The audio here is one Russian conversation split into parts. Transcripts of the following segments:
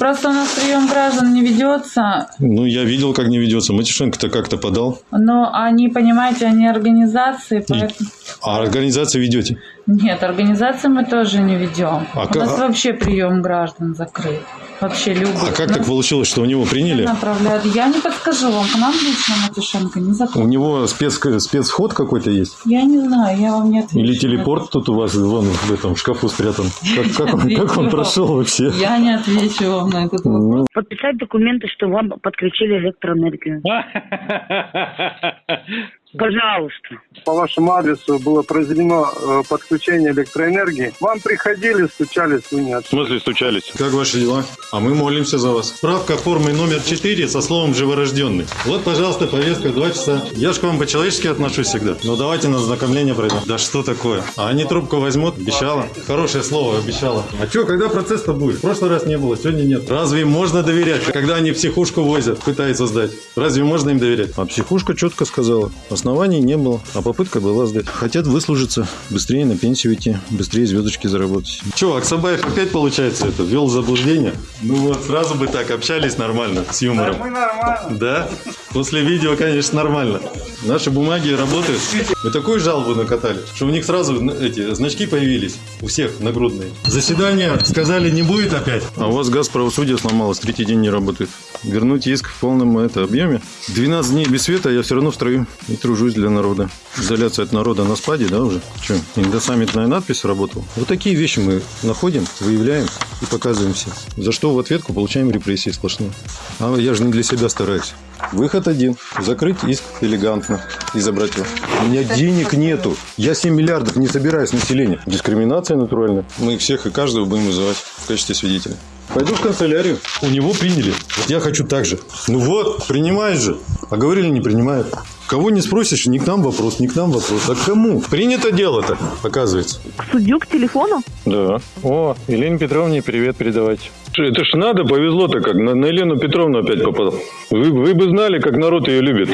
Просто у нас прием граждан не ведется, Ну, я видел, как не ведется. Матюшенко-то как-то подал. но они, понимаете, они организации, поэтому... А организацию ведете? Нет, организации мы тоже не ведем. А у ка- нас вообще прием граждан закрыт. Вообще любых. А как Нас так получилось, что у него приняли? направляют. Я не подскажу вам, к нам лично Матюшенко не У закрыт. него спец, спецвход какой-то есть? Я не знаю, я вам не отвечу. Или телепорт тут у вас вон в этом шкафу спрятан? Как, как он, как он прошел вообще? Я не отвечу вам на этот вопрос. Ну, Подписать документы, что вам подключили электроэнергию. Пожалуйста. по вашему адресу было произведено э, подключение электроэнергии. Вам приходили, стучались, вы не В смысле стучались? Как ваши дела? А мы молимся за вас. Справка формы номер 4 со словом «живорожденный». Вот, пожалуйста, повестка 2 часа. Я ж к вам по-человечески отношусь всегда. Но давайте на знакомление пройдем. Да что такое? А они трубку возьмут? Обещала. Хорошее слово, обещала. А что, когда процесс-то будет? В прошлый раз не было, сегодня нет. Разве можно доверять, когда они психушку возят, пытаются сдать? Разве можно им доверять? А психушка четко сказала. Оснований не было, а попытка была сдать. Хотят выслужиться, быстрее на пенсию идти, быстрее звездочки заработать. Че, Аксабаев опять получается это, ввел заблуждение? Ну вот, сразу бы так общались нормально, с юмором. Мы нормально. Да? После видео, конечно, нормально. Наши бумаги работают. Мы такую жалобу накатали, что у них сразу эти значки появились. У всех нагрудные. Заседание, сказали, не будет опять. А у вас газ правосудия сломалось, третий день не работает. Вернуть иск в полном это, объеме. 12 дней без света, а я все равно в строю и тружусь для народа. Изоляция от народа на спаде, да, уже? Че, индосаммитная надпись работала? Вот такие вещи мы находим, выявляем и показываем всем. За что в ответку получаем репрессии сплошные. А я же не для себя стараюсь. Выход один. Закрыть иск элегантно и забрать его. У меня денег нету. Я 7 миллиардов не собираю с населения. Дискриминация натуральная. Мы всех и каждого будем вызывать в качестве свидетеля. Пойду в канцелярию. У него приняли. Я хочу так же. Ну вот, принимает же. А говорили, не принимает. Кого не спросишь, не к нам вопрос, не к нам вопрос. А к кому? Принято дело-то, оказывается. К судью к телефону? Да. О, Елене Петровне привет передавайте. Это ж надо, повезло-то как. На, на Елену Петровну опять попал. Вы, вы бы знали, как народ ее любит.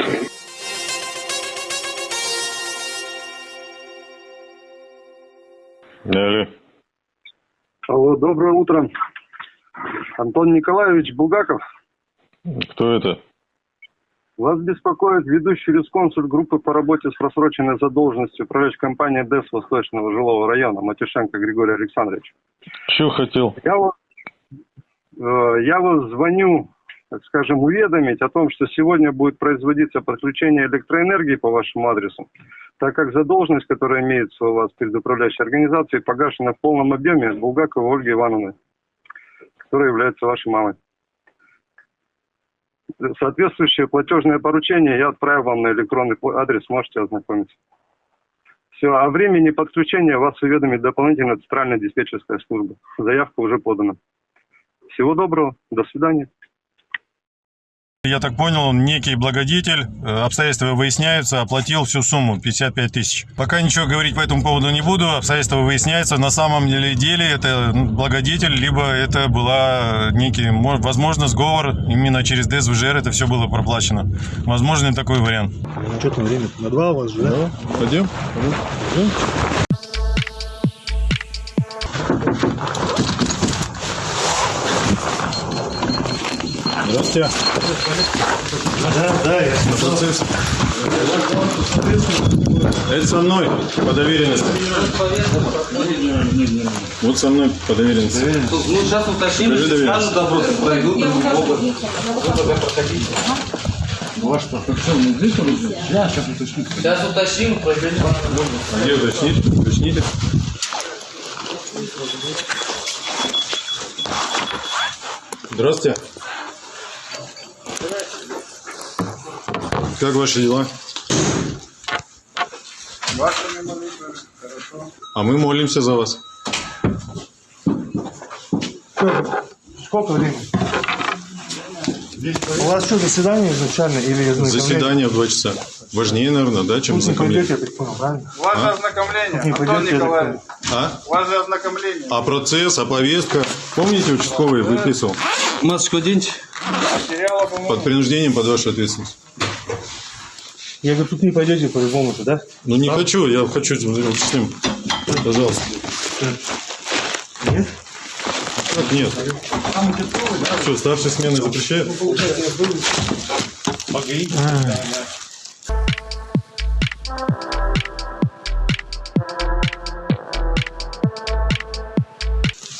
Алло. Алло, доброе утро. Антон Николаевич Булгаков. Кто это? Вас беспокоит ведущий юрисконсульт группы по работе с просроченной задолженностью управляющей компании ДЭС Восточного жилого района Матюшенко Григорий Александрович. Че хотел? Я э, я вот звоню, так скажем, уведомить о том, что сегодня будет производиться подключение электроэнергии по вашему адресу, так как задолженность, которая имеется у вас перед управляющей организацией, погашена в полном объеме Булгаковой Ольги Ивановны, которая является вашей мамой. Соответствующее платежное поручение я отправил вам на электронный адрес, можете ознакомиться. Все, о времени подключения вас уведомит дополнительно центральная диспетчерская служба. Заявка уже подана. Всего доброго, до свидания. Я так понял, он некий благодетель, э, обстоятельства выясняются, оплатил всю сумму, 55 тысяч. Пока ничего говорить по этому поводу не буду, обстоятельства выясняются. На самом деле, деле это ну, благодетель, либо это была некий, мо- возможно, сговор, именно через ДСВЖР это все было проплачено. Возможно, такой вариант. Ну что там время? На два у вас же, да? Пойдем? Здравствуйте. Да, да, я Процесс. Это со мной по доверенности. Вот со мной по доверенности. Ну, сейчас уточним, если скажут добро, то пройдут, могут. Ваш паспорт, что, здесь идет? Да, сейчас уточню. Сейчас уточним, пройдем. А где уточнить? Уточните. Здравствуйте. Как ваши дела? А мы молимся за вас. Сколько времени? У вас что, заседание изначально или ознакомление? Заседание в два часа. Важнее, наверное, да, чем не пойдете, знакомление. я так понял, правильно? Ваше ознакомление, Не Антон пойдете, Николаевич. А? Ваше ознакомление. А процесс, а повестка? Помните, участковый выписывал? Масочку оденьте. Под принуждением, под вашу ответственность. Я говорю, тут не пойдете по-любому-то, да? Ну не хочу, я хочу с ним. Пожалуйста. Нет? Как нет? Что, старшей смены запрещают?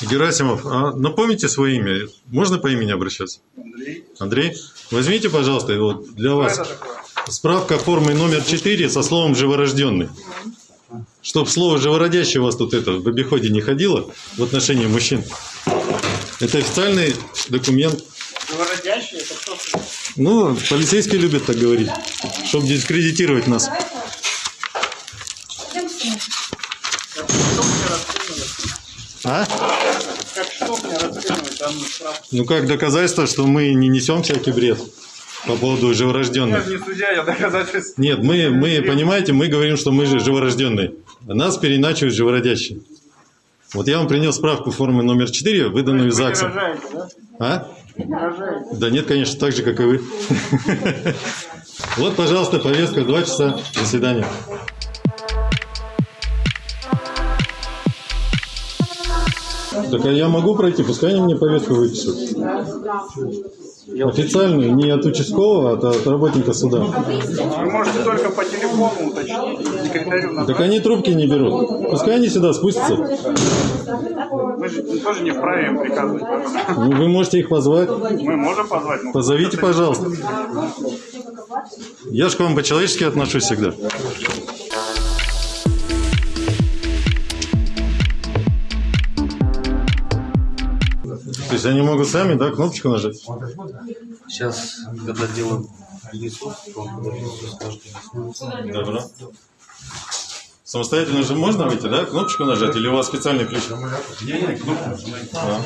Герасимов, а напомните свое имя. Можно по имени обращаться? Андрей. Андрей, возьмите, пожалуйста, вот для Что вас это такое? Справка формы номер 4 со словом «живорожденный». Чтоб слово «живородящий» у вас тут это в обиходе не ходило в отношении мужчин. Это официальный документ. Живородящий, это что? Ну, полицейские любят так говорить, чтобы дискредитировать нас. А? Как что мне расценивать данную справку? Ну как доказательство, что мы не несем всякий бред по поводу Я живорожденных. же не судья, я доказательств. Нет, мы, мы, понимаете, мы говорим, что мы же живорожденные. Нас переначивают живородящие. Вот я вам принес справку формы номер 4, выданную из ЗАГСа. рожаете, да? А? Рожаете. Да нет, конечно, так же, как и вы. Вот, пожалуйста, повестка, два часа, до свидания. Так а я могу пройти, пускай они мне повестку выпишут. Официальную, не от участкового, а от работника суда. Вы можете только по телефону уточнить, секретарю Так они трубки не берут. Пускай они сюда спустятся. Мы же тоже не вправе им приказывать. Ну, вы можете их позвать. Мы можем позвать? но- Позовите, пожалуйста. Я же к вам по-человечески отношусь всегда. Есть они могут сами, да, кнопочку нажать? Сейчас, когда скажет. Добро. Самостоятельно же можно выйти, да? Кнопочку нажать или у вас специальный ключ? А.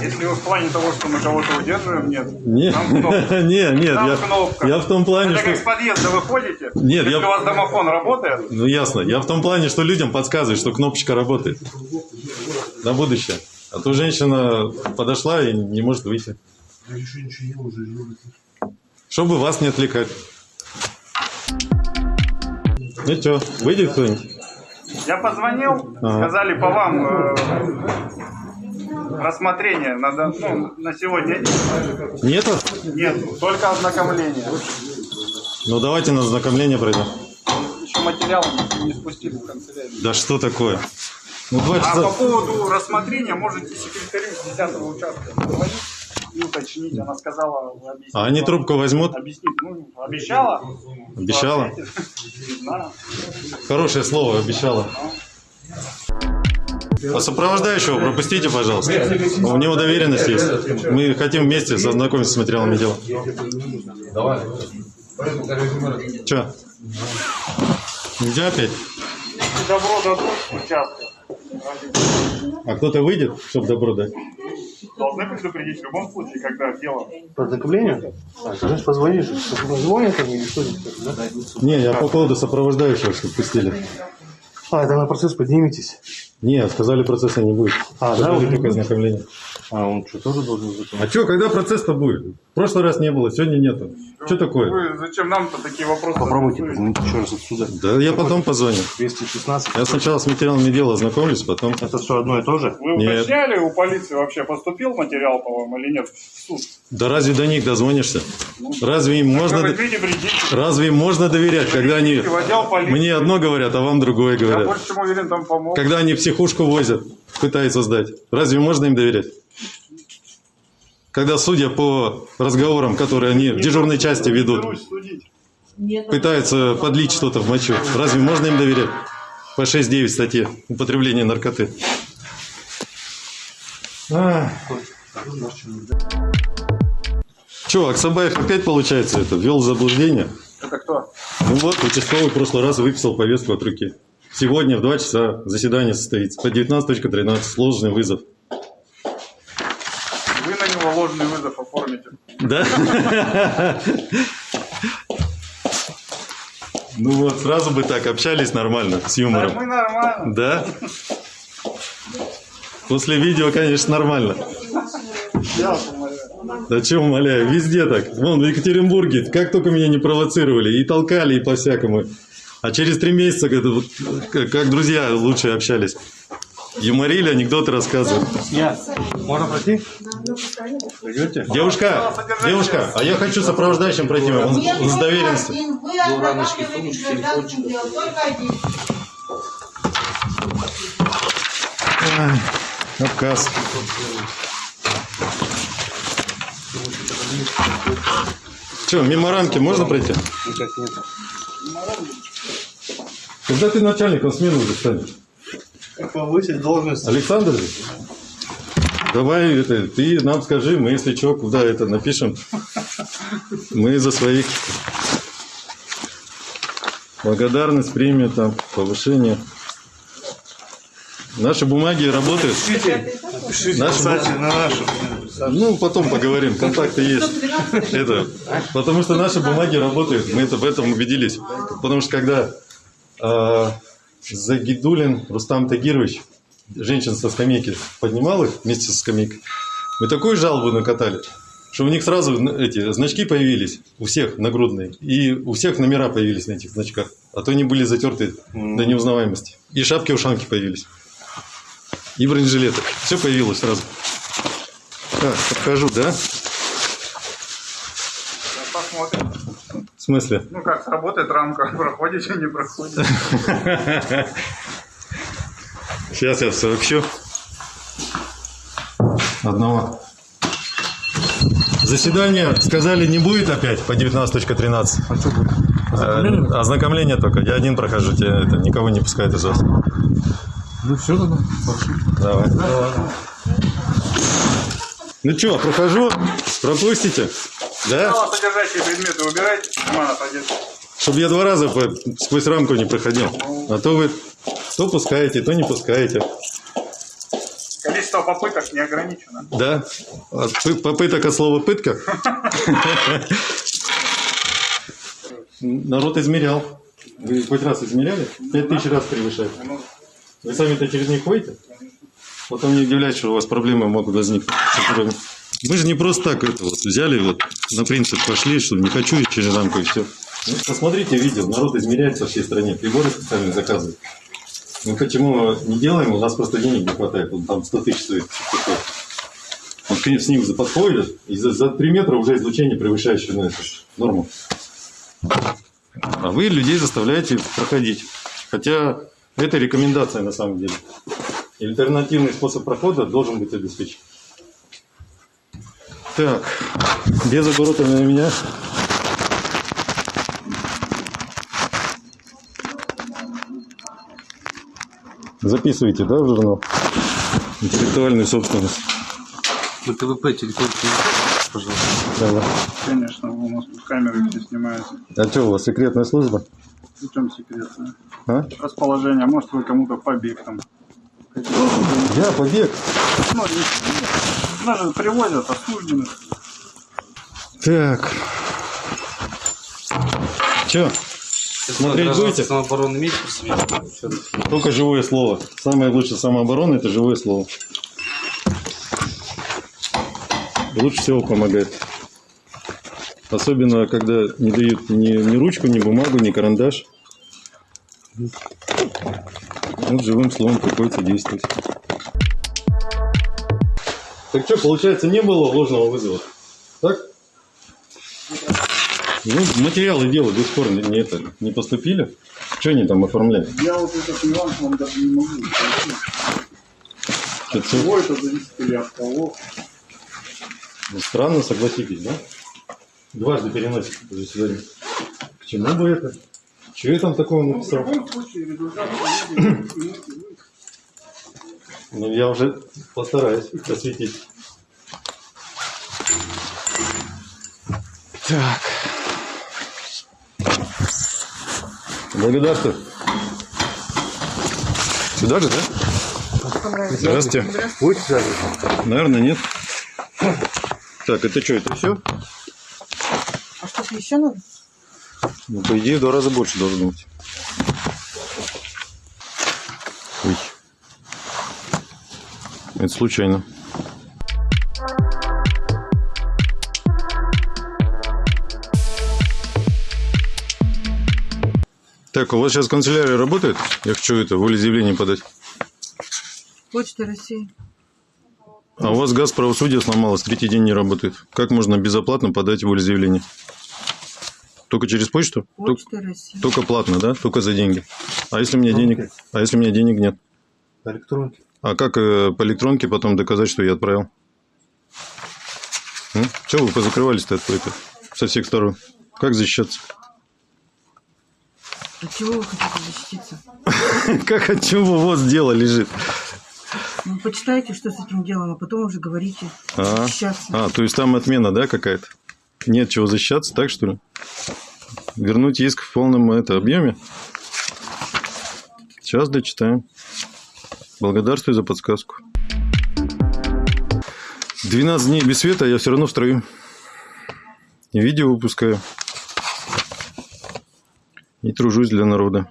Если вы в плане того, что мы кого-то удерживаем, нет. Не, Там кнопка. не, нет, Там я, кнопка. я в том плане, Это как с что... подъезда выходите. Нет, Если я- у вас домофон работает, Ну ясно, я в том плане, что людям подсказывает, что кнопочка работает. На будущее. А то женщина подошла и не может выйти. Чтобы вас не отвлекать. Ну что, выйдет кто-нибудь? я позвонил, Ага. сказали по вам э, рассмотрение на, ну, на сегодня Нету? нет, только ознакомление. Ну давайте на знакомление пройдем. Еще материал не спустили в канцелярию. Да что такое? Ну А по часа. поводу рассмотрения можете секретарю с 10 участка позвонить и уточнить. Она сказала, объяснить. А они трубку возьмут? Объяснить. Ну, обещала. Обещала? Хорошее слово, обещала. А сопровождающего пропустите, пожалуйста. У него доверенность есть. Мы хотим вместе ознакомиться с материалами дела. Че? Нельзя опять? Добро дадут участка, А кто-то выйдет, чтобы добро дать? должны предупредить в любом случае, когда дело. По ознакомлению? А, ты значит позвонишь. Позвонят они или что? Да? Не, я по поводу сопровождающего, чтобы пустили. А, это на процесс подниметесь. Не, сказали, процесса не будет. А, да, Сказали вы- только ознакомление. А, он что, тоже должен быть? А что, когда процесс-то будет? В прошлый раз не было, сегодня нету. Что такое? Вы зачем нам-то такие вопросы? Попробуйте позвонить еще раз отсюда. Да я потом позвоню. 216. Я сначала с материалами дела ознакомлюсь, потом... Это все одно и то же? Вы Нет. уточняли у полиции вообще, поступил материал по вам или нет в суд? Да разве до них дозвонишься? Разве им можно... Разве им можно доверять, когда они мне одно говорят, а вам другое Я говорят? больше чем уверен, там помогут. Когда они психушку возят, пытаются сдать. Разве можно им доверять? Когда судья по разговорам, которые они в дежурной части ведут, пытаются подлить что-то в мочу, разве можно им доверять? По 6.9 статье употребление наркоты. Че, Аксабаев опять, получается, это ввел в заблуждение? Это кто? Ну вот, участковый в прошлый раз выписал повестку от руки. Сегодня в 2 часа заседание состоится. По 19.13 сложный вызов. Ложный вызов оформите. Да? Ну вот, сразу бы так общались нормально, с Да, юмором. мы нормально. Да? После видео, конечно, нормально. Я. Да че умоляю, везде так. Вон, в Екатеринбурге, как только меня не провоцировали, и толкали, и по-всякому. А через три месяца, как друзья, лучше общались. Юморили, анекдоты рассказывали. Я. Можно пройти? Пойдете? Девушка, девушка, а я хочу сопровождающим пройти, он, он с доверенностью. Ну, рамочки, сумочки, телефончик. Ай, Отказ. Че, мимо рамки можно пройти? Никак нет. Когда ты начальником смены уже станешь? Как повысить должность? Александр? Давай, это, ты нам скажи, мы, если что, куда это напишем. Мы за своих. Благодарность, премия, там, повышение. Наши бумаги работают. Пишите, Наши кстати, на нашу. Ну, потом поговорим, контакты есть. Это, потому что наши бумаги работают, мы это в этом убедились. Потому что когда э, Загидулин Рустам Тагирович, женщин со скамейки, поднимал их вместе со скамейкой, мы такую жалобу накатали, что у них сразу эти значки появились, у всех нагрудные, и у всех номера появились на этих значках, а то они были затерты до неузнаваемости. И шапки-ушанки появились. И бронежилеты. Все появилось сразу. Так, подхожу, да? Сейчас посмотрим. В смысле? Ну как, сработает рамка, проходите, не проходите. Сейчас я сообщу. Одного. Заседание, сказали, не будет опять по 19.13. А что будет? Э, Ознакомление только. Я один прохожу, тебе это никого не пускает из вас. Ну все тогда. Пошли. Давай. Ну что, прохожу? Пропустите? Да? Содержащие предметы убирайте, карманов одежды. Чтобы я два раза по- сквозь рамку не проходил. А то вы то пускаете, то не пускаете. Количество попыток не ограничено. Да? От пы- попыток от слова пытка? Народ измерял. Вы хоть раз измеряли? Пять тысяч раз превышает. Вы сами-то через них ходите? Потом не удивляйтесь, что у вас проблемы могут возникнуть. Вы же не просто так это вот взяли, вот на принцип пошли, что не хочу и через рамку и все. Ну, посмотрите видео, народ измеряет со всей стране, приборы специально заказывают. Мы почему не делаем, у нас просто денег не хватает, он там 100 тысяч стоит. Он с ним подходит, и за, за 3 метра уже излучение превышающее ну, это, норму. А вы людей заставляете проходить. Хотя это рекомендация на самом деле. Альтернативный способ прохода должен быть обеспечен. Так, без оборота на меня. Записывайте, да, в журнал? Интеллектуальную собственность. На ТВП телефончик, пожалуйста. Давай. Конечно, у нас тут камеры все снимаются. А что, у вас секретная служба? В чем секретно? А? Расположение. Может, вы кому-то побег там. Я побег. Ну, же привозят осужденных. Так. Че? Смотреть будете? самообороны имеете при себе? Только живое слово. Самое лучшее самооборона – это живое слово. Лучше всего помогает. Особенно, когда не дают ни, ни ручку, ни бумагу, ни карандаш. Вот живым словом приходится действовать. Так что, получается, не было ложного вызова? Так? Ну, материалы дела до сих пор не, не это, не поступили. Что они там оформляют? Я вот этот нюанс вам даже не могу. Это От чего это зависит или от кого? Ну, Странно, согласитесь, да? Дважды переносит заседание. К чему бы это? Чего я там такого В написал? любом случае результат. Ну, я уже постараюсь осветить. Так. Благодарствую. Сюда же, да? Здравствуйте. Сзади? Наверное, нет. Так, это что, это все? А что-то еще надо? Ну, по идее, в два раза больше должно быть. Это случайно. Так, у вас сейчас канцелярия работает? Я хочу это, волеизъявление подать. Почта России. А у вас газ правосудия сломалось, третий день не работает. Как можно безоплатно подать волеизъявление? Только через почту? Только, Почта России. только платно, да? Только за деньги. А если у меня денег, а если у меня денег нет? По электронке. А как э, по электронке потом доказать, что я отправил? Чего вы позакрывались-то от это, со всех сторон? Как защищаться? От чего вы хотите защититься? Как от чего вот дело лежит? Ну, почитайте, что с этим делом, а потом уже говорите. А, а, то есть там отмена, да, какая-то? Нет чего защищаться, так что ли? Вернуть иск в полном это, объеме? Сейчас дочитаем. Благодарствую за подсказку. 12 дней без света, а я все равно строю. Видео выпускаю. И тружусь для народа.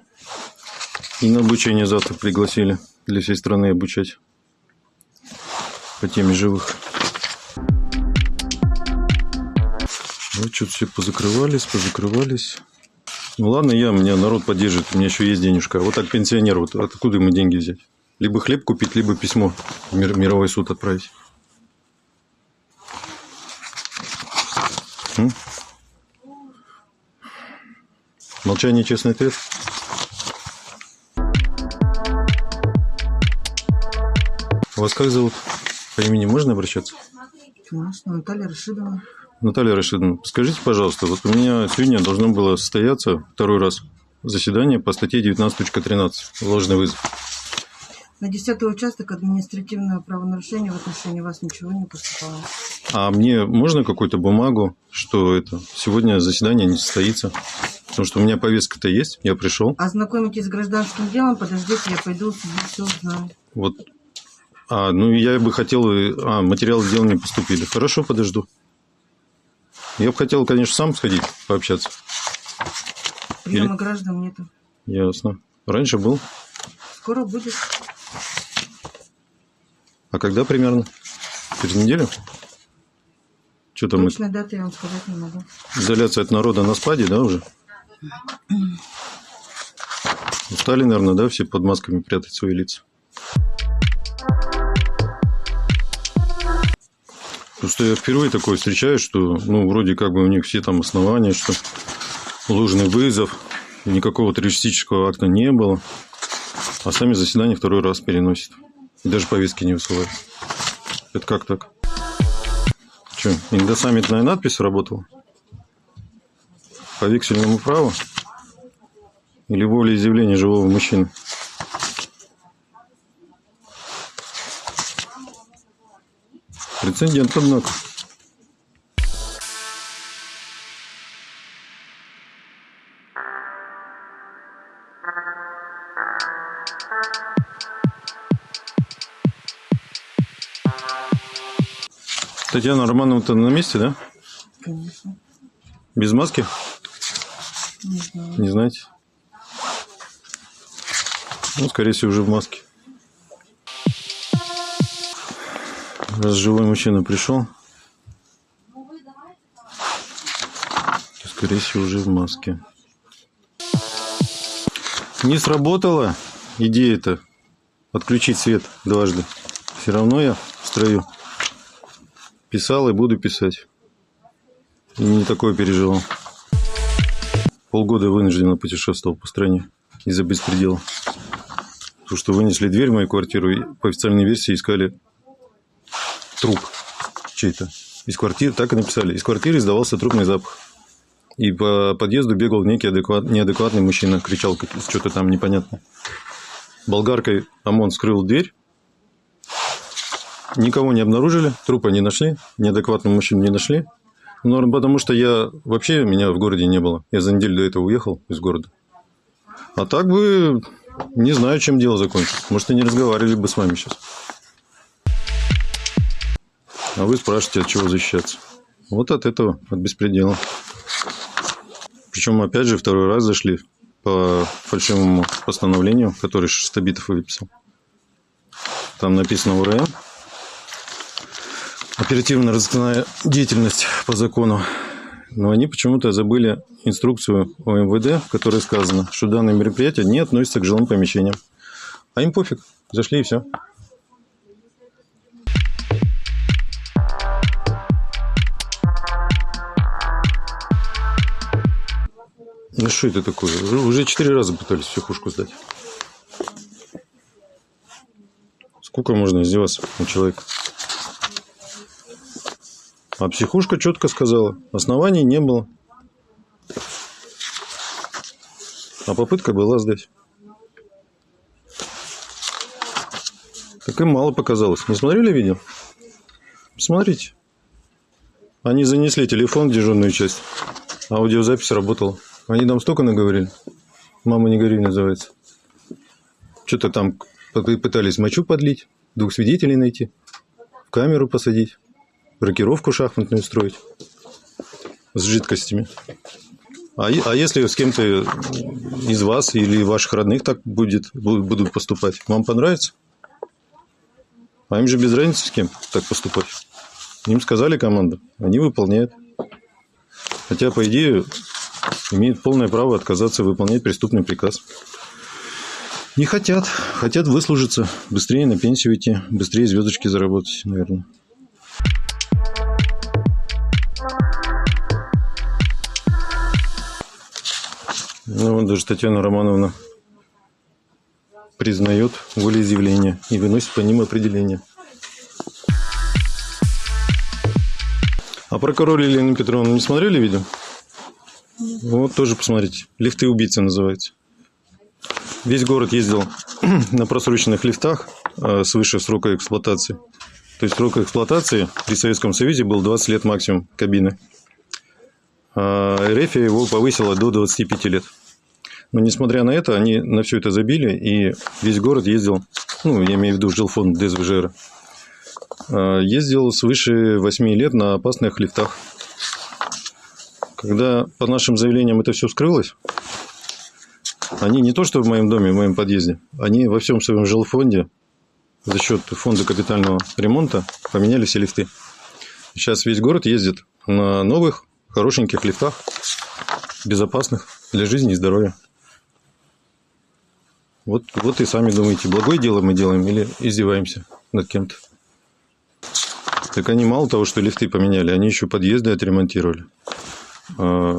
И на обучение завтра пригласили для всей страны обучать по теме живых. Вот что-то все позакрывались, позакрывались. Ну ладно, я, меня народ поддержит, у меня еще есть денежка. Вот так пенсионер, вот откуда ему деньги взять? Либо хлеб купить, либо письмо в мир- мировой суд отправить. М? Молчание честный ответ. Вас как зовут? По имени можно обращаться? Конечно, Наталья Рашидовна. Наталья Рашидовна, скажите, пожалуйста, вот у меня сегодня должно было состояться второй раз заседание по статье 19.13 «Ложный вызов». На 10 участок административного правонарушения в отношении вас ничего не поступало. А мне можно какую-то бумагу, что это сегодня заседание не состоится? Потому что у меня повестка-то есть, я пришел. Ознакомитесь с гражданским делом, подождите, я пойду все узнаю. Вот. А, ну я бы хотел... А, материалы дела не поступили. Хорошо, подожду. Я бы хотел, конечно, сам сходить, пообщаться. Приема граждан нету. Ясно. Раньше был. Скоро будет. А когда примерно? Через неделю? Что там? это? Точной даты я вам сказать не могу. Изоляция от народа на спаде, да, уже? Устали, наверное, да, все под масками прятать свои лица. Просто я впервые такое встречаю, что, ну, вроде как бы у них все там основания, что ложный вызов, никакого террористического акта не было, а сами заседания второй раз переносят. Даже повестки не высылают. Это как так? Что, индосаммитная надпись работала? По вексельному праву? Или волеизъявление живого мужчины? Прецедент, однако. Татьяна Романовна-то на месте, да? Конечно. Без маски? Не знаю. Не знаете? Ну, скорее всего, уже в маске. Раз живой мужчина пришел, то, скорее всего, уже в маске. Не сработала идея-то отключить свет дважды. Все равно я в строю. Писал и буду писать. Не такое переживал. Полгода вынужденно путешествовал по стране из-за беспредела. Потому что вынесли дверь в мою квартиру и по официальной версии искали труп чей-то. Из квартиры, так и написали, из квартиры издавался трупный запах. И по подъезду бегал некий адекват, неадекватный мужчина, кричал что-то там непонятное. Болгаркой ОМОН скрыл дверь. Никого не обнаружили, трупа не нашли, неадекватного мужчину не нашли. Ну, потому что я вообще меня в городе не было. Я за неделю до этого уехал из города. А так бы не знаю, чем дело закончилось. Может, и не разговаривали бы с вами сейчас. А вы спрашиваете, от чего защищаться. Вот от этого, от беспредела. Причем, опять же, второй раз зашли по фальшивому постановлению, которое Штабитов выписал. Там написано УРМ оперативно-розыскная деятельность по закону. Но они почему-то забыли инструкцию о МВД, в которой сказано, что данное мероприятие не относится к жилым помещениям. А им пофиг, зашли и все. Ну что это такое? Уже четыре раза пытались психушку сдать. Сколько можно издеваться у человека? А психушка четко сказала, оснований не было. А попытка была сдать. Так им мало показалось. Не смотрели видео? Посмотрите. Они занесли телефон в дежурную часть. Аудиозапись работала. Они там столько наговорили. Мама не горюй называется. Что-то там пы- пытались мочу подлить, двух свидетелей найти, в камеру посадить, рокировку шахматную устроить с жидкостями. А, а если с кем-то из вас или ваших родных так будет, бу- будут поступать, вам понравится? А им же без разницы с кем так поступать. Им сказали команду, они выполняют. Хотя, по идее, имеют полное право отказаться выполнять преступный приказ. Не хотят. Хотят выслужиться, быстрее на пенсию идти, быстрее звездочки заработать, наверное. Ну, вот даже Татьяна Романовна признает волеизъявления и выносит по ним определение. А прокурор Елену Петровну не смотрели видео? Вот тоже посмотрите. Лифты убийцы называется. Весь город ездил на просроченных лифтах э, свыше срока эксплуатации. То есть срок эксплуатации при Советском Союзе был 20 лет максимум кабины. А РФ его повысила до 25 лет. Но несмотря на это, они на все это забили, и весь город ездил, ну, я имею в виду жилфонд ДСВЖР, э, ездил свыше 8 лет на опасных лифтах. Когда по нашим заявлениям это все скрылось, они не то что в моем доме, в моем подъезде, они во всем своем жилфонде за счет фонда капитального ремонта поменяли все лифты. Сейчас весь город ездит на новых, хорошеньких лифтах, безопасных для жизни и здоровья. Вот, вот и сами думаете, благое дело мы делаем или издеваемся над кем-то. Так они мало того, что лифты поменяли, они еще подъезды отремонтировали. А,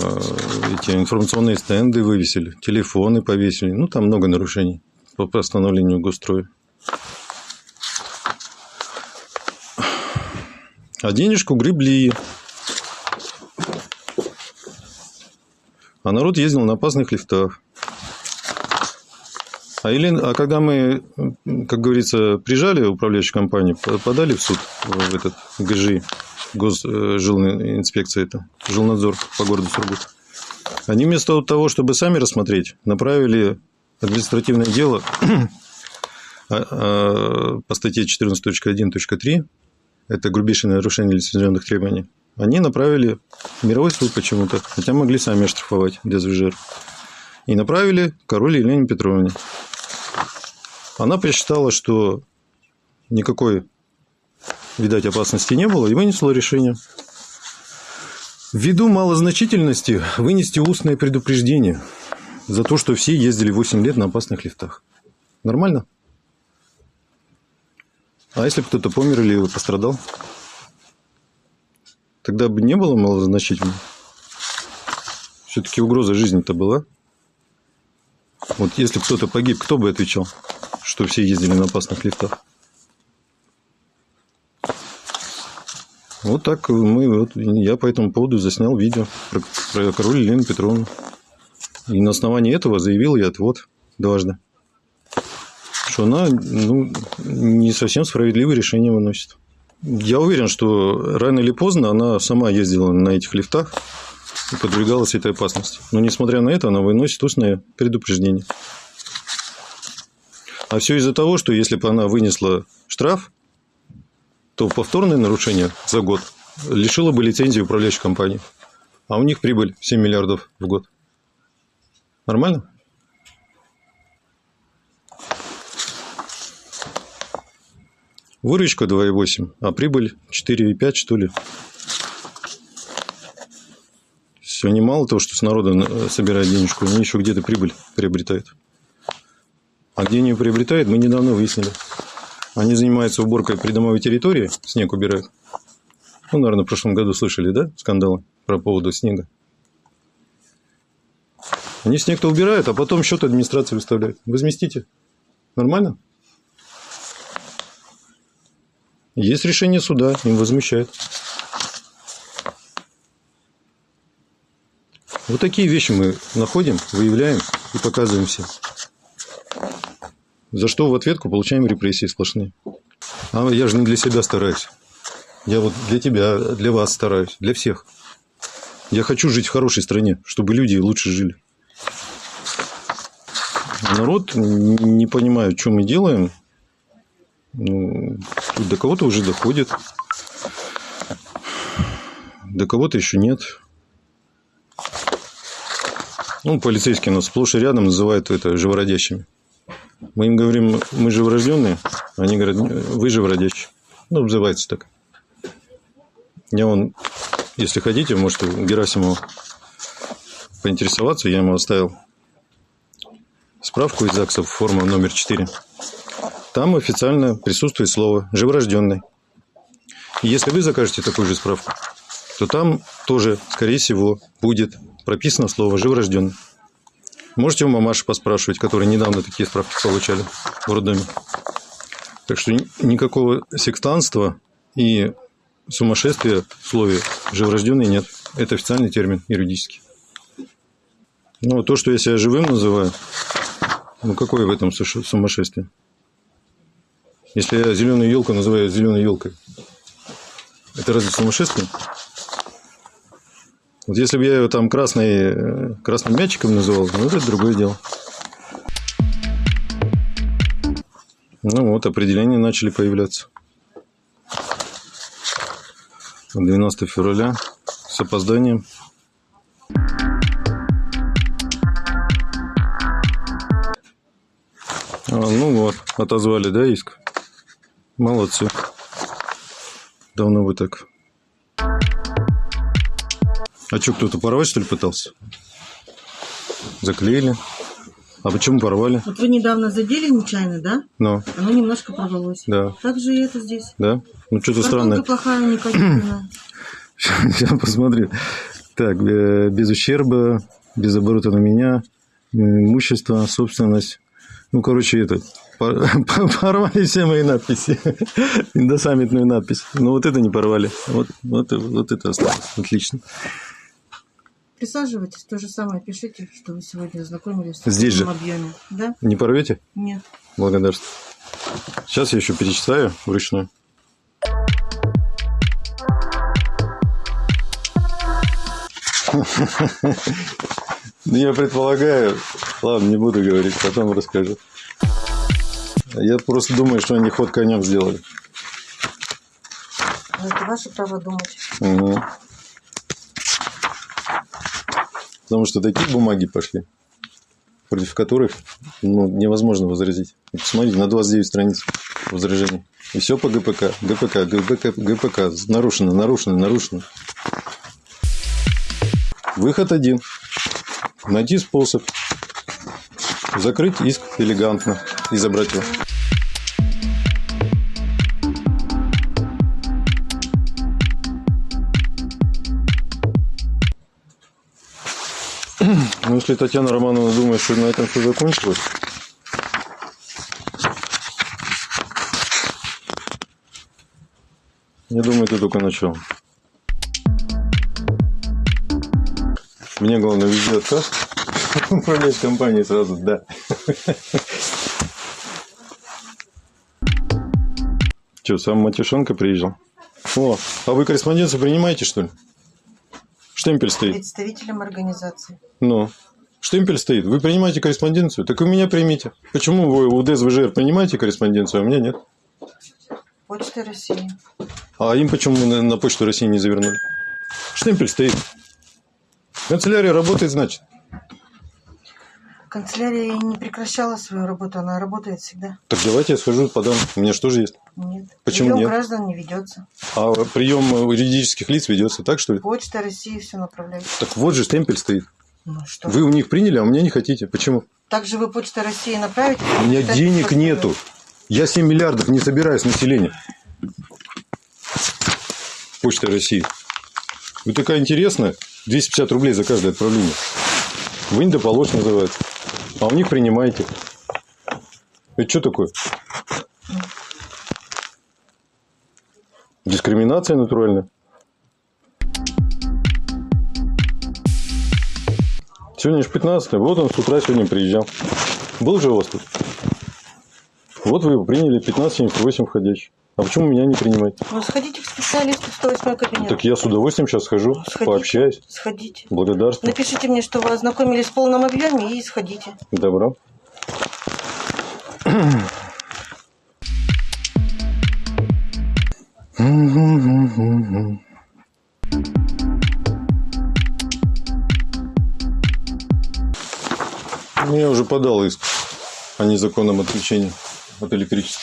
Эти информационные стенды вывесили, телефоны повесили. Ну, там много нарушений по постановлению госстроя. А денежку гребли. А народ ездил на опасных лифтах. А, Елена, а когда мы, как говорится, прижали управляющую компанию, по- подали в суд в этот ГЖИ, госжилинспекция это, жилнадзор по городу Сургут, они вместо того, чтобы сами рассмотреть, направили административное дело а, а, по статье 14.1.3, это грубейшее нарушение лицензионных требований, они направили мировой суд почему-то, хотя могли сами оштрафовать ДСВЖР. И направили король Елене Петровне. Она посчитала, что никакой, видать, опасности не было, и вынесла решение. Ввиду малозначительности вынести устное предупреждение за то, что все ездили 8 лет на опасных лифтах. Нормально? А если кто-то помер или пострадал? Тогда бы не было малозначительно. Все-таки угроза жизни-то была. Вот если кто-то погиб, кто бы отвечал, что все ездили на опасных лифтах? Вот так мы, вот, я по этому поводу заснял видео про, про король Елену Петровну. И на основании этого заявил я отвод дважды. Что она ну, не совсем справедливое решение выносит. Я уверен, что рано или поздно она сама ездила на этих лифтах и подвергалась этой опасности. Но несмотря на это, она выносит устное предупреждение. А все из-за того, что если бы она вынесла штраф, то повторное нарушение за год лишило бы лицензии управляющей компании. А у них прибыль 7 миллиардов в год. Нормально? Выручка 2,8, а прибыль 4,5 что ли. Все, они мало того, что с народа э, собирают денежку, они еще где-то прибыль приобретают. А где они приобретают, мы недавно выяснили. Они занимаются уборкой придомовой территории, снег убирают. Ну, наверное, в прошлом году слышали, да, скандалы про поводу снега. Они снег-то убирают, а потом счет администрации выставляют. Возместите. Нормально? Есть решение суда, им возмещают. Вот такие вещи мы находим, выявляем и показываем всем. За что в ответку получаем репрессии сплошные. А я же не для себя стараюсь. Я вот для тебя, для вас стараюсь, для всех. Я хочу жить в хорошей стране, чтобы люди лучше жили. Народ не понимает, что мы делаем. Ну, до кого-то уже доходит. До кого-то еще нет. Ну, полицейские нас сплошь и рядом называют это живородящими. Мы им говорим, мы живорожденные. Они говорят, вы живородящие. Ну, называется так. Я вон, если хотите, можете у Герасимова поинтересоваться. Я ему оставил справку из ЗАГСа, форма номер 4. Там официально присутствует слово «живорожденный». И если вы закажете такую же справку, то там тоже, скорее всего, будет прописано слово «живорожденный». Можете у мамаши поспрашивать, которые недавно такие справки получали в роддоме. Так что ни- никакого сектанства и сумасшествия в слове «живорожденный» нет. Это официальный термин юридический. Ну, то, что я себя живым называю, ну, какое в этом сумасшествие? Если я зеленую елку называю зеленой елкой, это разве сумасшествие? Вот если бы я ее там красной, э, красным мячиком называл, ну, это другое дело. Ну вот, определения начали появляться. 12 февраля с опозданием. А, ну вот, отозвали, да, иск? Молодцы. Давно вы так. А что, кто-то порвать, что ли, пытался? Заклеили. А почему порвали? Вот вы недавно задели нечаянно, да? Ну, Оно немножко порвалось. да, Так же и это здесь. да. Ну, что-то странное. плохая, некачественная. Сейчас посмотрю. Так, э, без ущерба, без оборота на меня, имущество, собственность. Ну, короче, это, порвали все мои надписи. Индосаммитную надпись. Но вот это не порвали. Вот, вот, вот это осталось. Отлично. Присаживайтесь, то же самое пишите, что вы сегодня ознакомились с Здесь же? объеме. Да? Не порвете? Нет. Благодарствую. Сейчас я еще перечитаю вручную. Ну, я предполагаю, ладно, не буду говорить, потом расскажу. Я просто думаю, что они ход конем сделали. Но это ваше право думать. Мгм. Потому что такие бумаги пошли, против которых ну, невозможно возразить. Посмотрите, на 29 страниц возражений. И все по ГПК. ГПК, ГПК, ГПК. Нарушено, нарушено, нарушено. Выход один. Найти способ закрыть иск элегантно и забрать его. Если Татьяна Романовна думает, что на этом все закончилось, я думаю, это только начало. Мне главное везде отказ. Управлять компанией сразу, да. Че, сам Матюшенко приезжал? О, а вы корреспонденцию принимаете, что ли? Штемпель стоит. Представителям организации. Ну, штемпель стоит. Вы принимаете корреспонденцию? Так у меня примите. Почему вы у ДСВЖР принимаете корреспонденцию, а у меня нет? Почта России. А им почему на, на почту России не завернули? Штемпель стоит. Канцелярия работает, значит. Канцелярия не прекращала свою работу, она работает всегда. Так давайте я схожу, подам. У меня что же есть? Нет. Почему Прием нет? граждан не ведется. А прием юридических лиц ведется так, что ли? Почта России все направляет. Так вот же штемпель стоит. Ну что? Вы у них приняли, а у меня не хотите. Почему? Также вы Почта России направите? У меня Так, денег нету. Я 7 миллиардов не собираю с населения. Почта России. Вы такая интересная. 250 рублей за каждое отправление. Вынь да положь называется. А у них принимаете. Это что такое? Дискриминация натуральная. Сегодня же 15 Вот он с утра сегодня приезжал. Был же у вас тут? Вот вы его приняли 1578 входящий. А почему меня не принимаете? Ну, сходите к специалисту в 108 кабинет. Так я с удовольствием сейчас схожу, Сходите. пообщаюсь. Сходите. Благодарствую. Напишите мне, что вы ознакомились в полном объеме и сходите. Добро. Ну, я уже подал иск о незаконном отключении от электричества.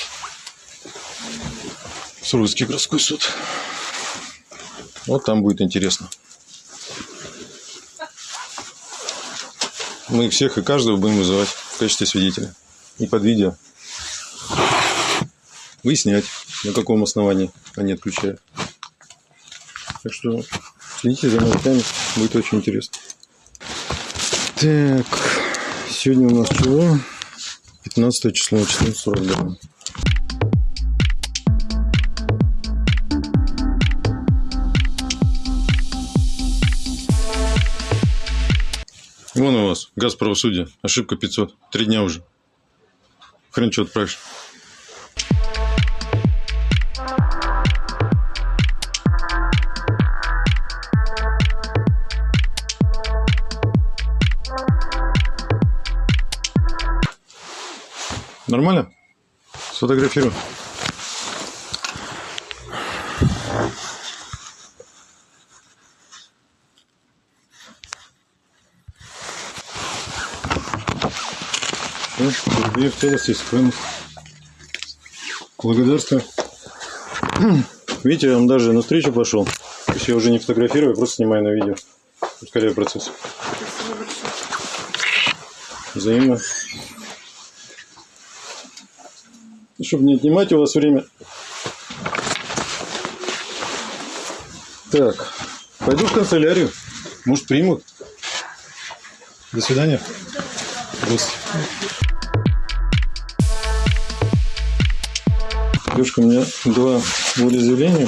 В Сургутский городской суд. Вот там будет интересно. Мы всех и каждого будем вызывать в качестве свидетеля. И под видео. Выяснять, на каком основании они отключают. Так что следите за новостями, будет очень интересно. Так, сегодня у нас чего? 15 число, 14.42. Вон у вас газ правосудия. Ошибка 500. Три дня уже. Хрен что отправишь. Нормально? Сфотографирую. Передаю в целости и сохранности. Благодарствую. Видите, я вам даже навстречу пошел. То есть я уже не фотографирую, просто снимаю на видео. Ускоряю процесс. Взаимно. Чтобы не отнимать у вас время. Так, пойду в канцелярию. Может, примут. До свидания. Здравствуйте. Девушка, у меня два волеизъявления.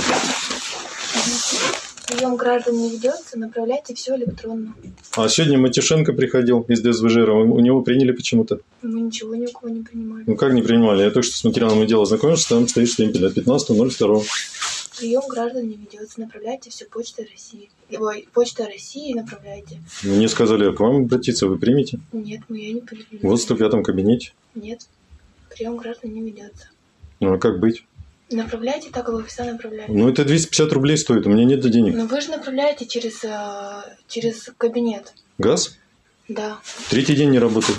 Прием граждан не ведется, направляйте все электронно. А сегодня Матюшенко приходил из ДСВЖР. У него приняли почему-то. Мы ничего ни у кого не принимаем. Ну как не принимали? Я только что с материалом дела знакомился, там стоит штемпель от 15.02. Прием граждан не ведется, направляйте все почтой России. Ой, почта России направляйте. Мне сказали, к вам обратиться, вы примете? Нет, мы я не принимаю. Вот в 105 кабинете. Нет, прием граждан не ведется. Ну а как быть? Направляйте так, как вы всегда направляли. Ну это 250 рублей стоит, у меня нет денег. Но вы же направляете через, э, через кабинет. Газ? Да. Третий день не работает.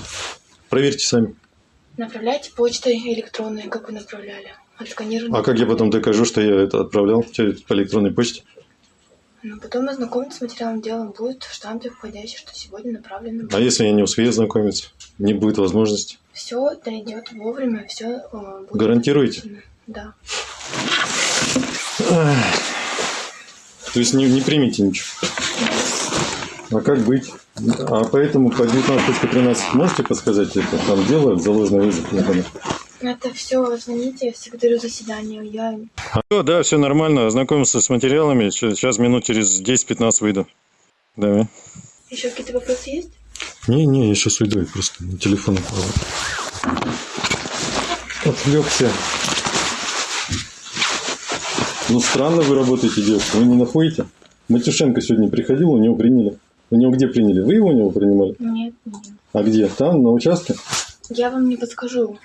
Проверьте сами. Направляйте почтой электронной, как вы направляли. Отсканированной. А как я потом докажу, что я это отправлял по электронной почте? Ну, потом ознакомиться с материалом дела будет в штампе входящий, что сегодня направлено. А если я не успею ознакомиться? Не будет возможности. Все дойдет вовремя, все будет. Гарантируете? оплачено. Да. То есть не, не примите ничего. А как быть? А поэтому по 19.13 можете подсказать это? Там делают заложенный вызов. понял. Это все, извините, я секретарю заседания. Я Алло, да, все нормально. Ознакомился с материалами. Сейчас минут через 10-15 выйду. Давай. еще какие-то вопросы есть? Не, не, я сейчас уйду, я просто на телефон упал. Отвлекся. Ну, странно вы работаете, девушка, вы не находите? Матюшенко сегодня приходил, у него приняли. У него где приняли? Вы его у него принимали? Нет, нет. А где? Там, на участке? Я вам не подскажу.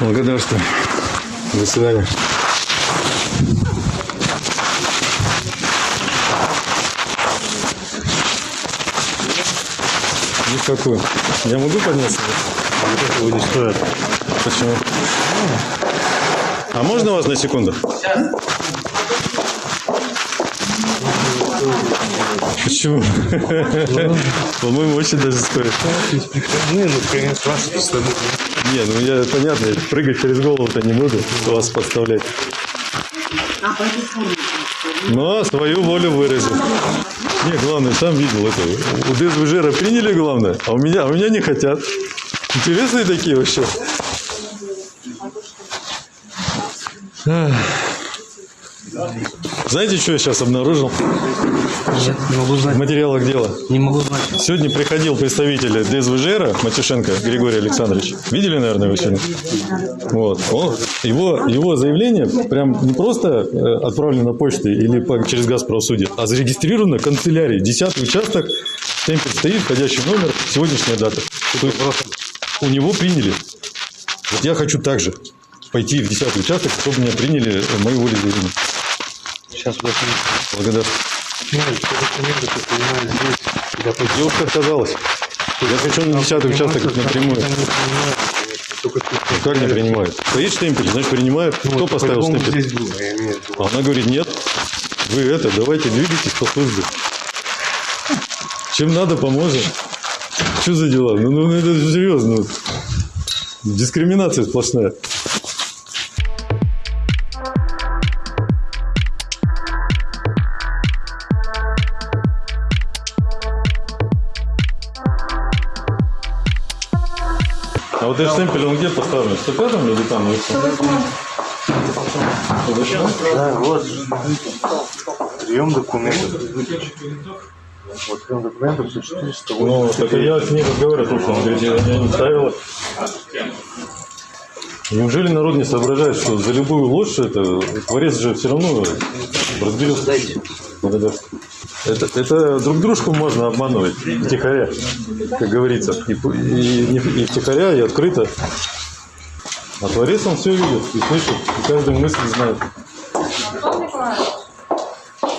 Благодарствую. До свидания. Никакой. Я могу подняться? Вот этого не стоит. Почему? А можно вас на секунду? Почему? По-моему, очень даже стоит. Не, ну, конечно, вас. Не, ну я понятно, я прыгать через голову-то не буду, вас подставлять. Но свою волю выразил. Не, главное, сам видел это. У ДСВЖР приняли главное, а у меня, а у меня не хотят. Интересные такие вообще. Знаете, что я сейчас обнаружил? Нет, не могу В знать. материалах дела. Не могу знать. Сегодня приходил представитель ДСВЖР Матюшенко Григорий Александрович. Видели, наверное, его сегодня? Вот. Он, его, его заявление прям не просто э, отправлено почтой или по- через газ правосудия, а зарегистрировано в канцелярии. Десятый участок, темпель стоит, входящий номер, сегодняшняя дата. То есть у него приняли. Вот я хочу также пойти в десятый участок, чтобы меня приняли э, мою волеизъявление. Сейчас подожди. Благодарю. Нет, что документы ты здесь. Девушка отказалась. Я хочу на десятый участок напрямую. Ну, Как не принимают? Стоит штемпель, значит принимают. Ну, Кто поставил штемпель? здесь было, я имею в виду. А она говорит, нет. Вы это, давайте двигайтесь по службе. Чем надо, поможем. Что за дела? Ну, ну это же серьезно. ну. Дискриминация сплошная. А вот этот штемпель, он где поставлен? В 105 или там? Да, вот. Прием документов. Вот прием документов 400 Ну, так я с ней разговаривал, слушай, он говорит, я, я не ставила. Неужели народ не соображает, что за любую ложь это творец же все равно разберется? Благодарю. Это, это друг дружку можно обманывать втихаря, как говорится. И, и, и втихаря, и открыто. А творец он все видит и слышит, и каждую мысль знает.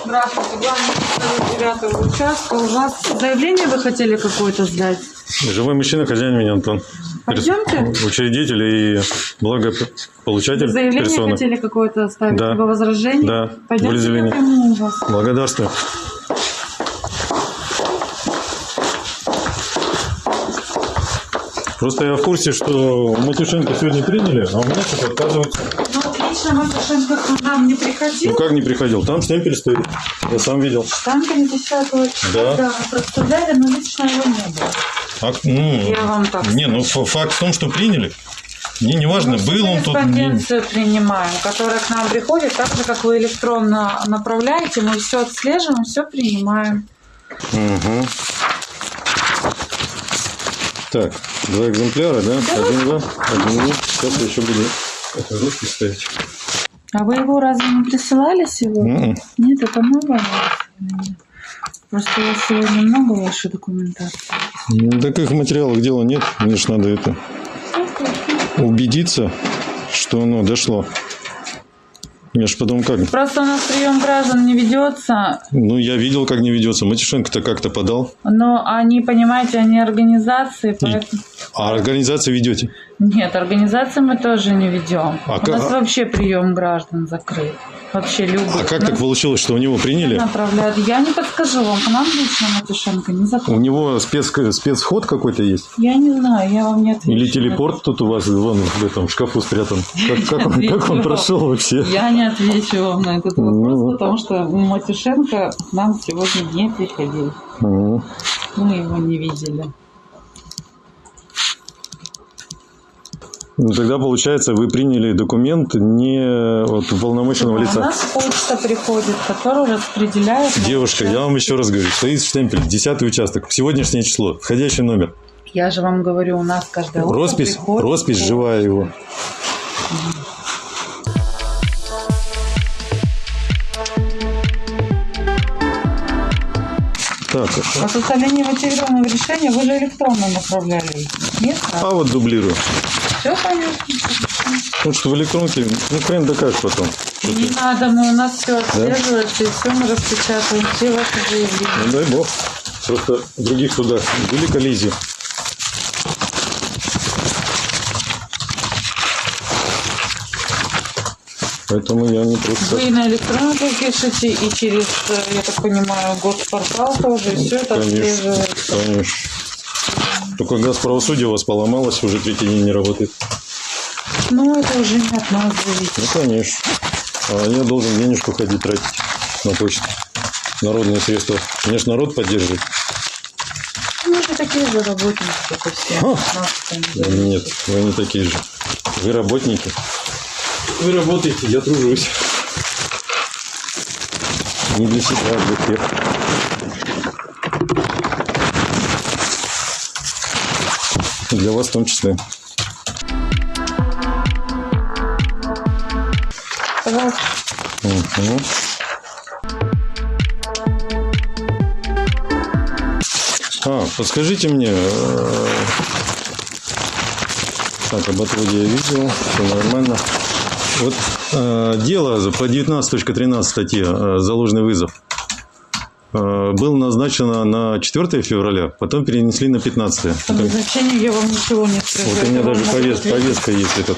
Здравствуйте, главный девятого участка. У вас заявление вы хотели какое-то сдать? Живой мужчина, хозяин меня, Антон. Пойдемте. Учредитель и благополучатель Заявление персоны. хотели какое-то оставить? Да. Либо возражение? Да. Пойдемте. Благодарствую. Просто я в курсе, что Матюшенко сегодня приняли, а у меня что-то отказываются. Ну, лично Матюшенко к нам не приходил. Ну как не приходил? Там штемпель стоит. Я сам видел. Там 50 Да. да, проставляли, но лично его не было. А, ну, Я вам так не, ну факт в том, что приняли. Мне не важно, Мы был он тут. корреспонденцию принимаем, которая к нам приходит, так же, как вы электронно направляете, мы все отслеживаем, все принимаем. Мгм. Так, два экземпляра, да? Один два, один два. Сейчас я еще буду это ручки ставить. А вы его разве не присылали сегодня? Мгм. Нет, это новое. Просто у вас сегодня много вашей документации. Ну, таких материалов дела нет. Мне ж надо это убедиться, что оно дошло. Я ж потом как? Просто у нас прием граждан не ведется, Ну, я видел, как не ведется. Матюшенко-то как-то подал. но они, понимаете, они организации, поэтому... А организацию ведете? Нет, организации мы тоже не ведем. А у как- нас вообще прием граждан закрыт. Вообще любых. А как Ну, так получилось, что у него приняли? направляют. Я не подскажу вам, к нам лично Матюшенко не У заходит. него спец, спецвход какой-то есть? Я не знаю, я вам не отвечу. Или телепорт тут у вас вон в этом шкафу спрятан? Как, как он, как он прошел вообще? Я не отвечу вам на этот вопрос, Ну. потому что Матюшенко к нам сегодня не приходил. Мгм. Мы его не видели. Ну, тогда, получается, вы приняли документ не от уполномоченного У лица. нас почта приходит, которая распределяет... Девушка, я вам еще раз говорю, стоит штемпель, 10 участок, сегодняшнее число, входящий номер. Я же вам говорю, у нас каждое утро Роспись, приходит роспись живая его. Так, По составлению мотивированного решения вы же электронно направляли. Нет? а вот дублирую. Все понятно. Потому что в электронке, ну, хрен докажешь потом. Не надо, мы у нас все отслеживается, и все мы распечатываем, все ваши заявления. Ну, дай бог. Просто в других судах были коллизии. Поэтому я не просто... Вы на электронку пишете, и через, э, я так понимаю, госпортал тоже, и все это Конечно, отслеживается. конечно. Только газ правосудия у вас поломалось, уже третий день не работает. Ну, это уже не от нас зависит. Ну, конечно. А я должен денежку ходить тратить на почту. Народные средства. Мне ж народ поддерживает. Мы же такие же работники, как и все. А. Нас. Нет, вы не такие же. Вы работники. Вы работаете, я тружусь. Не для себя, а для всех. Для вас в том числе. Пожалуйста. Мгм. А, подскажите мне. э, Так, об отводе я видел, все нормально. Вот э, дело по 19.13 статье э, «Заложный вызов» было назначено на 4 февраля, потом перенесли на 15. По назначению я вам ничего не скажу. Вот у меня Это даже повес- ответить- повестка есть. Это,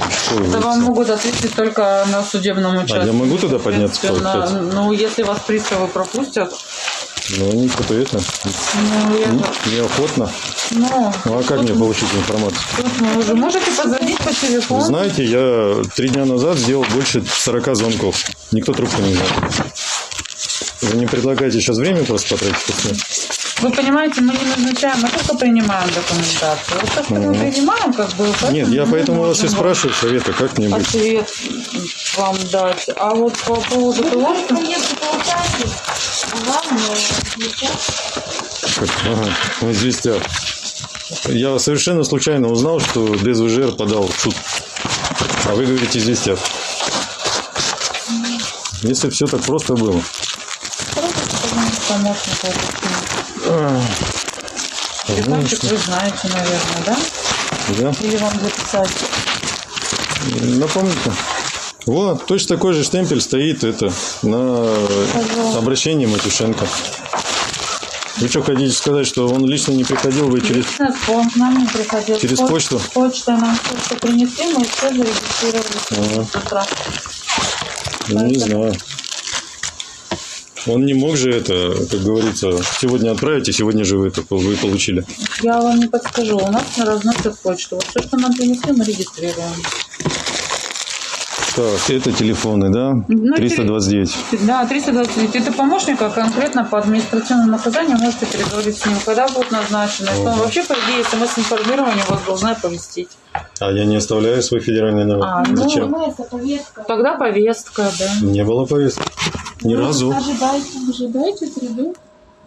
Это вам могут ответить только на судебном участке. А я могу туда подняться, Соответственно, получается? Ну, если вас приставы пропустят, Ну, они что-то это, ну, я... не- неохотно. Ну, Ну, а как мне получить информацию? тут вы уже можете позвонить по Вы телефону. знаете, я три дня назад сделал больше 40 звонков. Никто трубку не взял. Вы не предлагаете сейчас время просто потратить? Вы понимаете, мы не назначаем, мы только принимаем документацию. Вот то, что мы принимаем, как бы... Нет, я поэтому вас и спрашиваю совета, как мне быть. Ответ вам дать. А вот по поводу того, что... Как? Ага, в известях. Я совершенно случайно узнал, что ДСВЖР подал в суд. А вы говорите известия. Если все так просто было. Помощника А, Телефончик вы знаете, наверное, да? Да? Или вам записать? Напомните. Вот, точно такой же штемпель стоит это на обращении Матюшенко. Вы что, хотите сказать, что он лично не приходил, вы через... Нет, он к нам не приходил. Через Поч- почту? Почта нам что принесли, мы все зарегистрировали с утра. Ну, не знаю. Он не мог же это, как говорится, сегодня отправить, и сегодня же вы это вы получили. Я вам не подскажу, у нас разносят почту. Вот все, что нам принесли, мы регистрируем. Так, это телефоны, да? Ну, 329. Да, 329. Это помощник, а конкретно по административному наказанию можете переговорить с ним, когда будет назначено. Что он вообще, по идее, смс-информирование вас должна оповестить. А я не оставляю свой федеральный номер. А, ну, Зачем? Тогда повестка, да. Не было повестки. Ни разу. Ожидайте, ожидайте среду.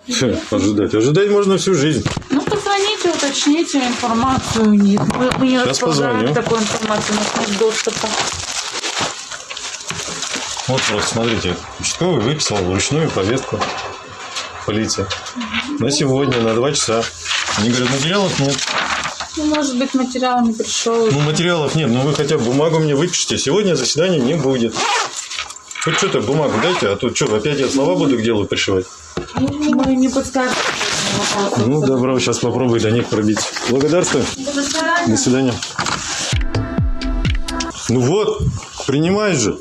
Фе, Ожидать. Ожидать можно всю жизнь. Ну, позвоните, уточните информацию у них. Мы, мы не Сейчас располагаем позвоню. такой информацией, у нас нет доступа. Вот просто смотрите, участковый выписал вручную повестку полиции. На сегодня, на два часа. Они говорят, материалов нет. Ну, может быть, материал не пришел. Ну, материалов нет, но вы хотя бы бумагу мне выпишите. Сегодня заседания не будет. Хоть что-то бумагу дайте, а то что, опять я слова буду к делу пришивать. Мы не подскажем. Ну, добро, сейчас попробую до них пробить. Благодарствую. До свидания. Ну вот, принимает же.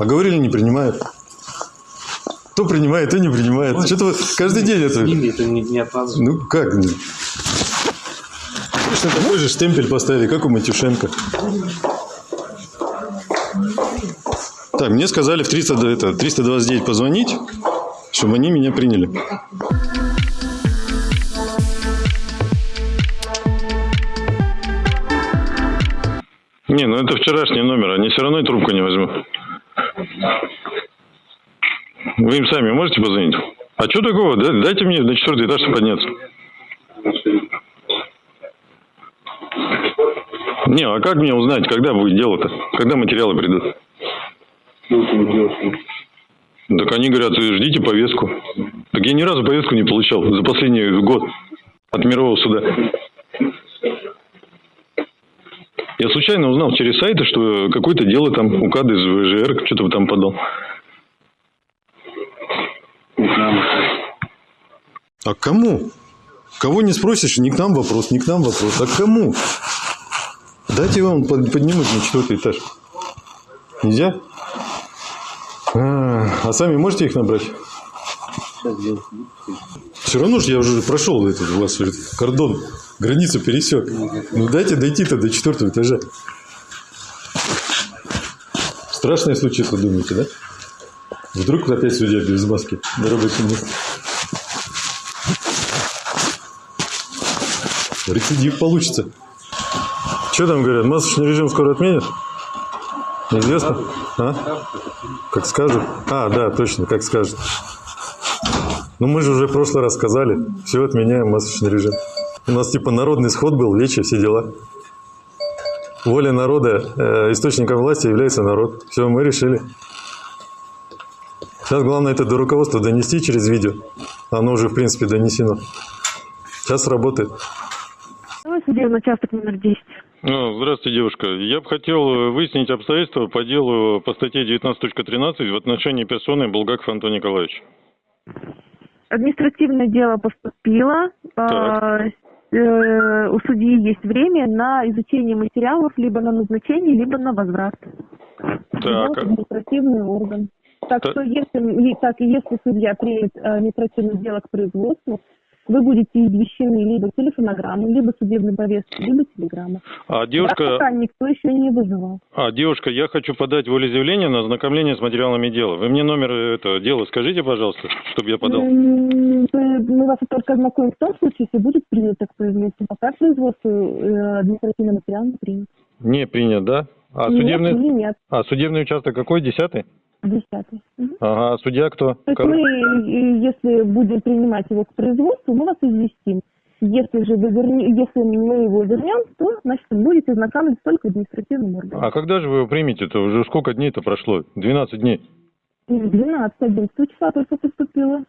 А говорили, не принимает. Кто принимает, кто не принимает. Что-то вот каждый день это... это не, не от нас. Ну как? Точно такой же штемпель поставили, как у Матюшенко. Так, мне сказали в 300, да, это, 329 позвонить, чтобы они меня приняли. Не, ну это вчерашний номер, они все равно и трубку не возьмут. Вы им сами можете позвонить? А что такого? Да- Дайте мне на четвертый этаж подняться. Не, а как мне узнать, когда будет дело-то? Когда материалы придут? Так они говорят, «Вы ждите повестку. Так я ни разу повестку не получал за последний год от мирового суда. Я случайно узнал через сайты, что какое-то дело там УК из ВЖР, что-то там подал. А к кому? Кого не спросишь, не к нам вопрос, не к нам вопрос, а к кому? Дайте вам под- поднимут на четвертый этаж. Нельзя? А, а сами можете их набрать? Все равно же я уже прошел этот у вас этот кордон, границу пересек. Ну дайте дойти-то до четвертого этажа. Страшное случится, думаете, да? Вдруг опять судья без маски на рабочем месте. Рецидив получится. Что там говорят, масочный режим скоро отменят? Неизвестно? А? Как скажут? А, да, точно, как скажут. Ну, мы же уже в прошлый раз сказали, все отменяем масочный режим. У нас типа народный сход был, вечер, все дела. Воля народа, э, источником власти является народ. Все, мы решили. Сейчас главное это до руководства донести через видео. Оно уже, в принципе, донесено. Сейчас работает. Судебный участок номер 10. Ну, здравствуйте, девушка. Я бы хотел э, выяснить обстоятельства по делу по статье 19.13 в отношении персоны Булгаков Антона Николаевича. Административное дело поступило. А, э, у судьи есть время на изучение материалов либо на назначение, либо на возврат. Так, административный орган. Так Так. что если, так, и если судья примет э, административное дело к производству, вы будете извещены либо телефонограммой, либо судебной повесткой, либо телеграммой. а Да, девушка, пока никто еще не вызывал. а девушка, я хочу подать волеизъявление на ознакомление с материалами дела. Вы мне номер этого дела скажите, пожалуйста, чтобы я подал. Мы вас только ознакомим в том случае, если будет принято к производству. Пока к производству э, административный материал не принят. Не принят, да? А Нет судебный, нет, а судебный участок какой? Десятый? Десятый. Ага, а судья кто? То есть мы, э, если будем принимать его к производству, мы вас известим. Если же вы верне- если мы его вернем, то, значит, будете ознакомиться только административным органом. А когда же вы его примете-то? Уже сколько дней-то прошло? 12 дней. 12, 11 числа только поступило.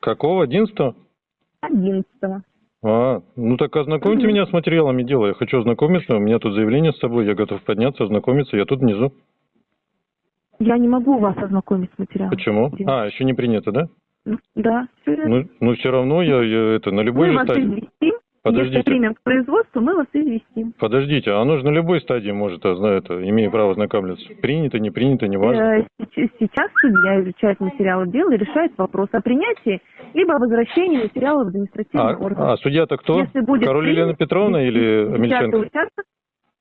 Какого? 11 11 А, ну так ознакомьте меня с материалами дела. Я хочу ознакомиться. У меня тут заявление с собой. Я готов подняться, ознакомиться. Я тут внизу. Я не могу вас ознакомить с материалом. Почему? А, еще не принято, да? Ну, Да. Ну, ну все равно я, я это на любой мы же вас стадии. известим. Если Подождите. примем к производству, мы вас известим. Подождите, а оно же на любой стадии может, а, это, имея право ознакомиться. Принято, не принято, не важно. Э, Сейчас судья изучает материалы дела и решает вопрос о принятии либо о возвращении материала в административный А, орган. а судья-то кто? Если будет Король принято, Елена Петровна или Десятый Амельченко? участок.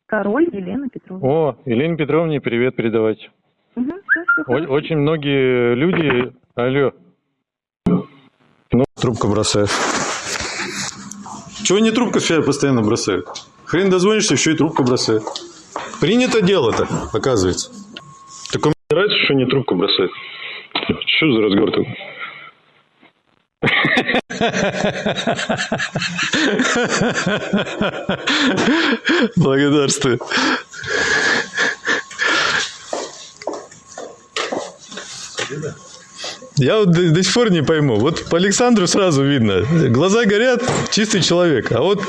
Король Елена Петровна. О, Елене Петровне привет передавайте. Мгм, всё, всё О- хорошо. Очень многие люди... Алло. Ну, трубку бросают. Чего не трубку себя постоянно бросают? Хрен дозвонишься, еще и трубку бросают. Принято дело-то, оказывается. Так мне нравится, что не трубку бросают. Что за разговор такой? Благодарствую. Я вот до, до сих пор не пойму. Вот по Александру сразу видно. Глаза горят, чистый человек. А вот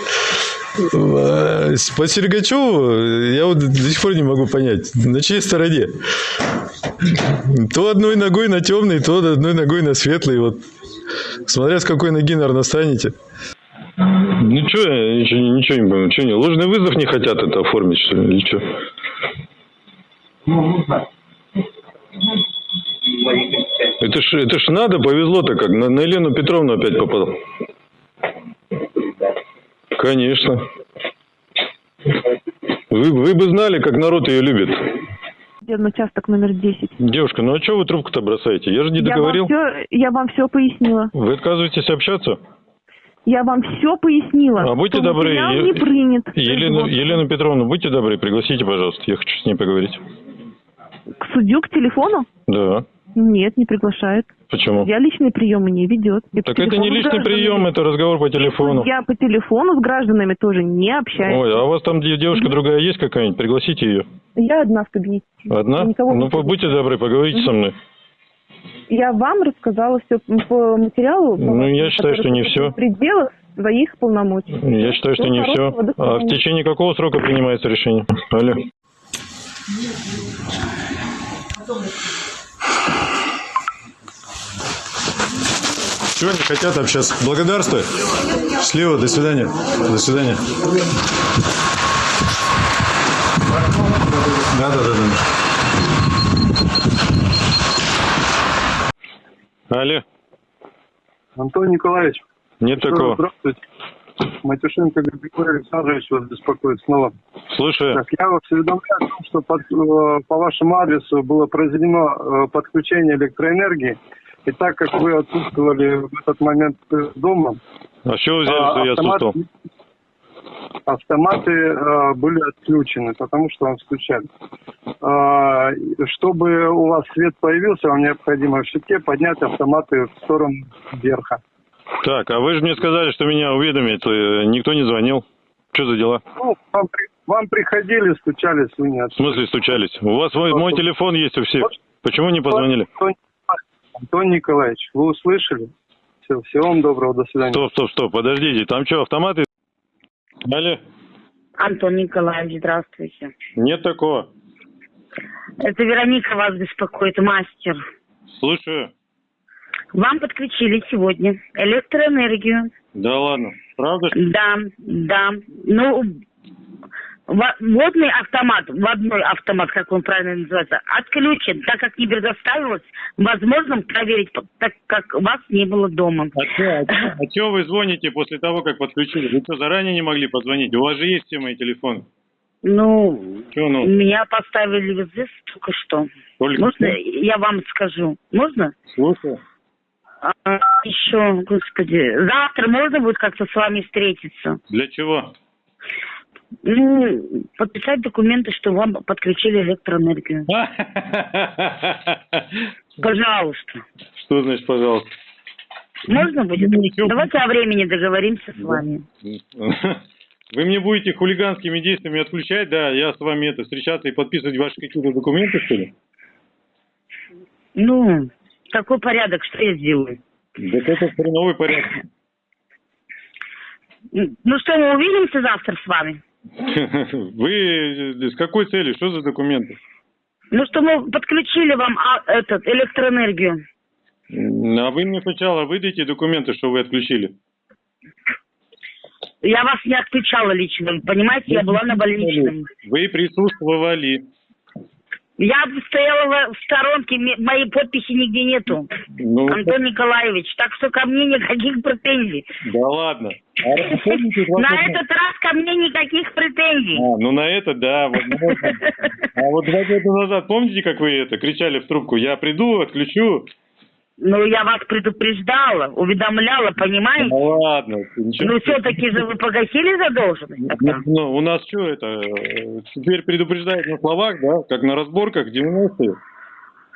э, по Сергачеву я вот до сих пор не могу понять, на чьей стороне. То одной ногой на темный, то одной ногой на светлый. Вот. Смотря с какой ноги, наверное, станете. Ну что, я ничего, ничего не пойму. Что они, ложный вызов не хотят это оформить, что ли, или что? Это ж, это ж надо, повезло-то как. На, на Елену Петровну опять попал. Конечно. Вы, вы бы знали, как народ ее любит. Судебный участок номер 10. Девушка, ну а что вы трубку-то бросаете? Я же не Я вам, договорил. все, я вам все пояснила. Вы отказываетесь общаться? Я вам все пояснила. А будьте добры, Е- не принят. Елену. Елену Петровну, будьте добры, пригласите, пожалуйста. Я хочу с ней поговорить. К судью, к телефону? Да. Нет, не приглашает. Почему? Я личные приемы не ведет. По Так это не личный прием, это разговор по телефону. Я по телефону с гражданами тоже не общаюсь. Ой, а у вас там де- девушка другая есть какая-нибудь? Пригласите ее. Я одна в кабинете. Одна? Никого ну, не будьте добры, поговорите со мной. Я вам рассказала все по материалу. по Ну, я считаю, что не в всё. пределах своих полномочий. Я считаю, что не все. А в течение какого срока принимается решение? Алло. Чего не хотят общаться? Благодарствую. Счастливо, до свидания. До свидания. Да, да, да, да. Алло. Антон Николаевич, Нет такого. здравствуйте. Матюшенко Григорий Александрович вас беспокоит снова. Слушаю. Так, я вас уведомляю о том, что под- э, по вашему адресу было произведено э, подключение электроэнергии. И так как вы отсутствовали в этот момент э, дома, А с чего взяли, что я отсутствовал? автоматы э, были отключены, потому что вам стучали. А, чтобы у вас свет появился, вам необходимо в щитке поднять автоматы в сторону верха. Так, а вы же мне сказали, что меня уведомят, э, никто не звонил. Что за дела? Ну, вам, вам приходили, стучались, вы не В смысле стучались? У вас мой, мой телефон есть у всех. Почему не позвонили? Антон, Антон Николаевич, вы услышали? Все, всего вам доброго, до свидания. Стоп, стоп, стоп, подождите, там что, автоматы? Алло, Антон Николаевич, здравствуйте. нет такого. Это Вероника вас беспокоит, мастер. Слушаю. Вам подключили сегодня электроэнергию. Да ладно, правда? Да, да. Ну, водный автомат, водной автомат, как он правильно называется, отключен, так как не предоставилось возможным проверить, так как вас не было дома. А что, а чё вы звоните после того, как подключили? Вы что, заранее не могли позвонить? У вас же есть все мои телефоны. Ну, Чё, ну? меня поставили в известность только что. Только Можно что? я вам скажу? Можно? Слушаю. А, еще, господи, завтра можно будет как-то с вами встретиться? Для чего? Ну, подписать документы, что вам подключили электроэнергию. Пожалуйста. Что значит, пожалуйста? Можно будет? Ну. Давайте о времени договоримся с вами. Вы мне будете хулиганскими действиями отключать, да, я с вами это встречаться и подписывать ваши какие-то документы, что ли? Ну, такой порядок, что я сделаю? Да это хреновый порядок. Ну что, мы увидимся завтра с вами? Вы с какой целью? Что за документы? Ну что, мы подключили вам а, этот, электроэнергию. А вы мне сначала выдайте документы, что вы отключили. Я вас не отключала лично, понимаете, я была на больничном. Вы присутствовали. Я стояла в- сторонке, моей подписи нигде нету. Ну, Антон Николаевич, так что ко мне никаких претензий. да ладно. А На этот раз ко мне никаких претензий. А, ну на это да, возможно. А вот два года назад, помните, как вы это кричали в трубку? Я приду, отключу. Ну, я вас предупреждала, уведомляла, понимаете? Ну ладно, ничего. Ну, все-таки же вы погасили задолженность? тогда? Ну, у нас что это? Теперь предупреждают на словах, да? Как на разборках 90-е.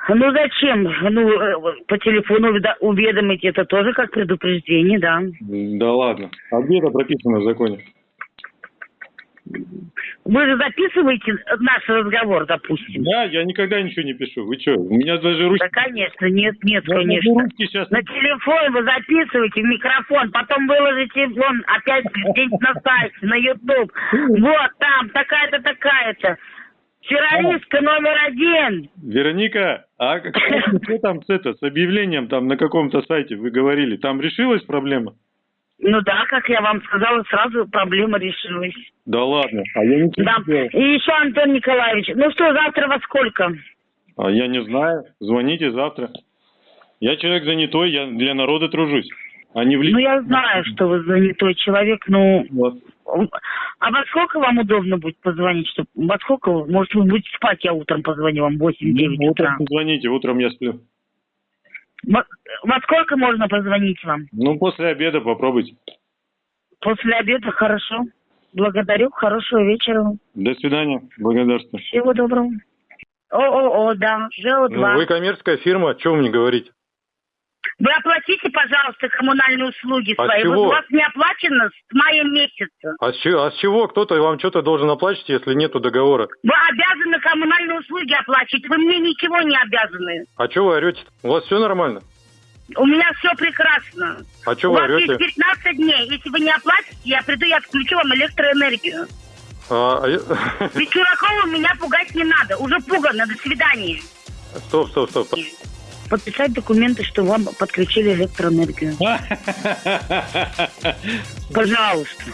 Ну, зачем? Ну, э, по телефону уведомить, это тоже как предупреждение, да. Да ладно. А где это прописано в законе? Вы же записываете наш разговор, допустим? Да, я никогда ничего не пишу. Вы что? У меня даже ручки... Да, конечно, нет, нет, Я конечно. ручки сейчас... На телефон вы записываете в микрофон, потом выложите вон опять где-нибудь на сайте, на YouTube. Вот там, такая-то, такая-то. Террористка номер один. Вероника, а как- что там с, это, с объявлением там на каком-то сайте вы говорили? Там решилась проблема? Ну да, как я вам сказала, сразу проблема решилась. Да ладно. А я Да. не делал. И еще, Антон Николаевич, ну что, завтра во сколько? А я не знаю. Звоните завтра. Я человек занятой, я для народа тружусь. А не в Ну, личном. я знаю, что вы занятой человек, но... Вот. А во сколько вам удобно будет позвонить? Чтоб... Во сколько? Может, вы будете спать, я утром позвоню вам в 8-9 Ну, утра. Утром позвоните, утром я сплю. Во... во сколько можно позвонить вам? Ну, после обеда попробуйте. После обеда, хорошо. Благодарю, хорошего вечера. До свидания. Благодарствую. Всего доброго. О-о-о, да, ЖО-2. Ну, вы коммерческая фирма, что вы мне говорите? Вы оплатите, пожалуйста, коммунальные услуги А свои. чего? Вот у вас не оплачено с мая месяца. А с, чего, а с чего кто-то вам что-то должен оплачивать, если нету договора? Вы обязаны коммунальные услуги оплачивать. Вы мне ничего не обязаны. А что вы орете? У вас все нормально? У меня все прекрасно. А что у вы вас орете? есть 15 дней. Если вы не оплатите, я приду и отключу вам электроэнергию. А, а Вечеракова меня пугать не надо. Уже пугано. До свидания. Стоп, стоп, стоп. Подписать документы, что вам подключили электроэнергию. Пожалуйста.